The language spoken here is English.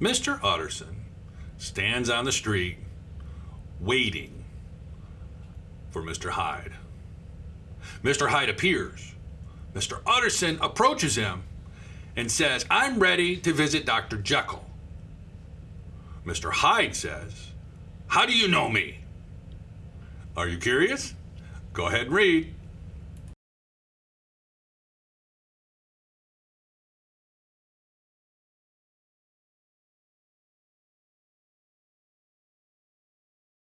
Mr. Utterson stands on the street waiting for Mr. Hyde. Mr. Hyde appears. Mr. Utterson approaches him and says, I'm ready to visit Dr. Jekyll. Mr. Hyde says, How do you know me? Are you curious? Go ahead and read.